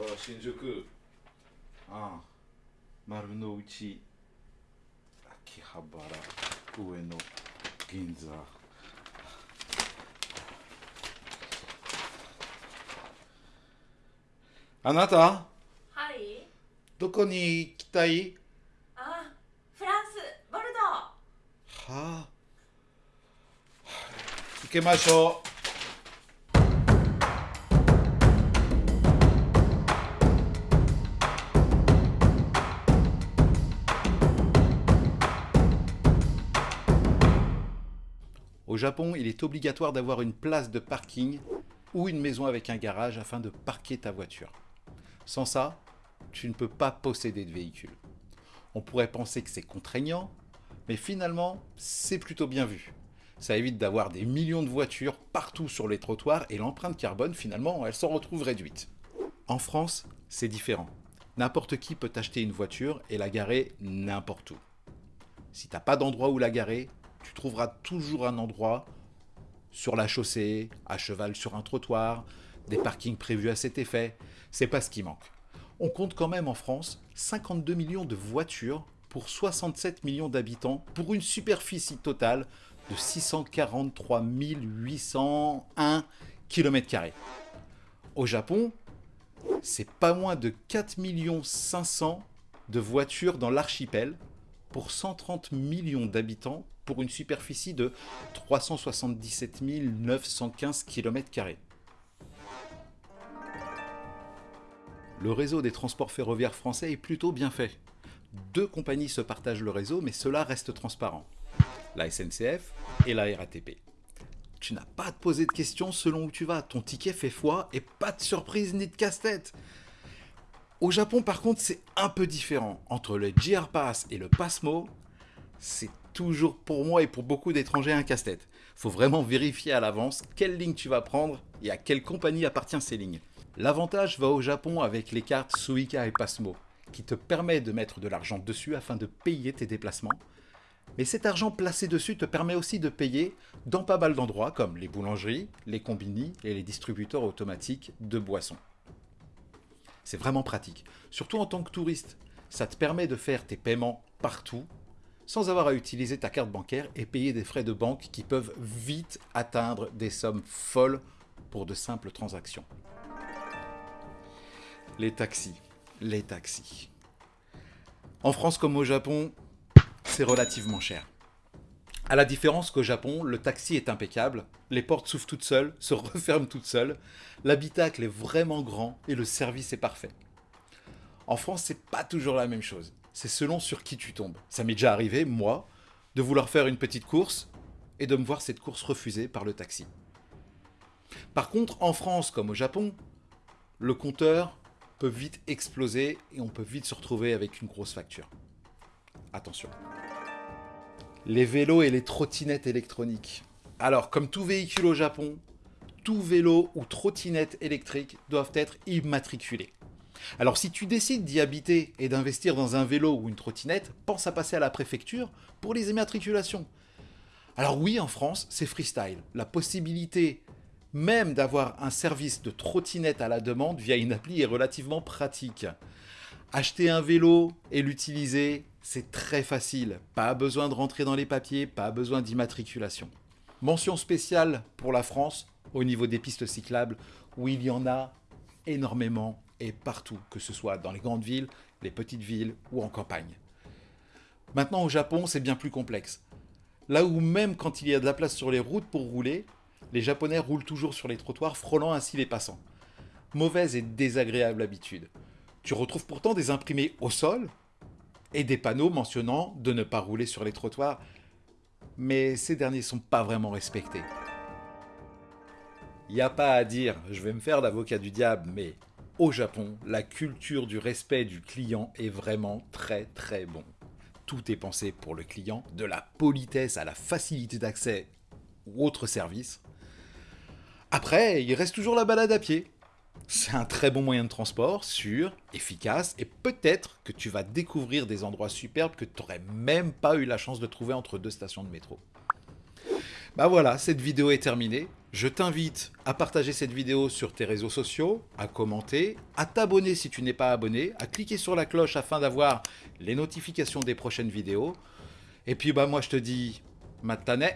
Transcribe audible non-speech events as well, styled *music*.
は新宿。ああ丸の内。秋葉原上野銀座。あなた？はい。どこに行きたい？あフランスボルドー。はあ。行きましょう Au Japon, il est obligatoire d'avoir une place de parking ou une maison avec un garage afin de parquer ta voiture. Sans ça, tu ne peux pas posséder de véhicule. On pourrait penser que c'est contraignant, mais finalement, c'est plutôt bien vu. Ça évite d'avoir des millions de voitures partout sur les trottoirs et l'empreinte carbone, finalement, elle s'en retrouve réduite. En France, c'est différent. N'importe qui peut acheter une voiture et la garer n'importe où. Si t'as pas d'endroit où la garer, tu trouveras toujours un endroit sur la chaussée, à cheval sur un trottoir, des parkings prévus à cet effet. C'est pas ce qui manque. On compte quand même en France 52 millions de voitures pour 67 millions d'habitants pour une superficie totale de 643 801 km. Au Japon, c'est pas moins de 4 500 de voitures dans l'archipel pour 130 millions d'habitants pour une superficie de 377 915 km. Le réseau des transports ferroviaires français est plutôt bien fait. Deux compagnies se partagent le réseau, mais cela reste transparent. La SNCF et la RATP. Tu n'as pas à te poser de questions selon où tu vas. Ton ticket fait foi et pas de surprise ni de casse-tête. Au Japon, par contre, c'est un peu différent. Entre le JR Pass et le Passmo, c'est toujours pour moi et pour beaucoup d'étrangers un casse-tête. Faut vraiment vérifier à l'avance quelle ligne tu vas prendre et à quelle compagnie appartient ces lignes. L'avantage va au Japon avec les cartes Suica et Passmo, qui te permet de mettre de l'argent dessus afin de payer tes déplacements. Mais cet argent placé dessus te permet aussi de payer dans pas mal d'endroits comme les boulangeries, les combini et les distributeurs automatiques de boissons. C'est vraiment pratique, surtout en tant que touriste. Ça te permet de faire tes paiements partout sans avoir à utiliser ta carte bancaire et payer des frais de banque qui peuvent vite atteindre des sommes folles pour de simples transactions. Les taxis. Les taxis. En France comme au Japon, c'est relativement cher. À la différence qu'au Japon, le taxi est impeccable, les portes s'ouvrent toutes seules, *laughs* se referment toutes seules, l'habitacle est vraiment grand et le service est parfait. En France, c'est pas toujours la même chose. C'est selon sur qui tu tombes. Ça m'est déjà arrivé, moi, de vouloir faire une petite course et de me voir cette course refusée par le taxi. Par contre, en France comme au Japon, le compteur peut vite exploser et on peut vite se retrouver avec une grosse facture. Attention. Les vélos et les trottinettes électroniques. Alors, comme tout véhicule au Japon, tout vélo ou trottinette électrique doivent être immatriculés. Alors si tu décides d'y habiter et d'investir dans un vélo ou une trottinette, pense à passer à la préfecture pour les immatriculations. Alors oui, en France, c'est freestyle. La possibilité même d'avoir un service de trottinette à la demande via une appli est relativement pratique. Acheter un vélo et l'utiliser, c'est très facile. Pas besoin de rentrer dans les papiers, pas besoin d'immatriculation. Mention spéciale pour la France au niveau des pistes cyclables où il y en a énormément et partout, que ce soit dans les grandes villes, les petites villes ou en campagne. Maintenant au Japon, c'est bien plus complexe. Là où même quand il y a de la place sur les routes pour rouler, les Japonais roulent toujours sur les trottoirs, frôlant ainsi les passants. Mauvaise et désagréable habitude. Tu retrouves pourtant des imprimés au sol et des panneaux mentionnant de ne pas rouler sur les trottoirs, mais ces derniers sont pas vraiment respectés. Y a pas à dire, je vais me faire l'avocat du diable, mais au Japon, la culture du respect du client est vraiment très très bon. Tout est pensé pour le client, de la politesse à la facilité d'accès ou autre service. Après, il reste toujours la balade à pied. C'est un très bon moyen de transport, sûr, efficace, et peut-être que tu vas découvrir des endroits superbes que tu n'aurais même pas eu la chance de trouver entre deux stations de métro. Bah voilà, cette vidéo est terminée. Je t'invite à partager cette vidéo sur tes réseaux sociaux, à commenter, à t'abonner si tu n'es pas abonné, à cliquer sur la cloche afin d'avoir les notifications des prochaines vidéos. Et puis bah moi je te dis, matane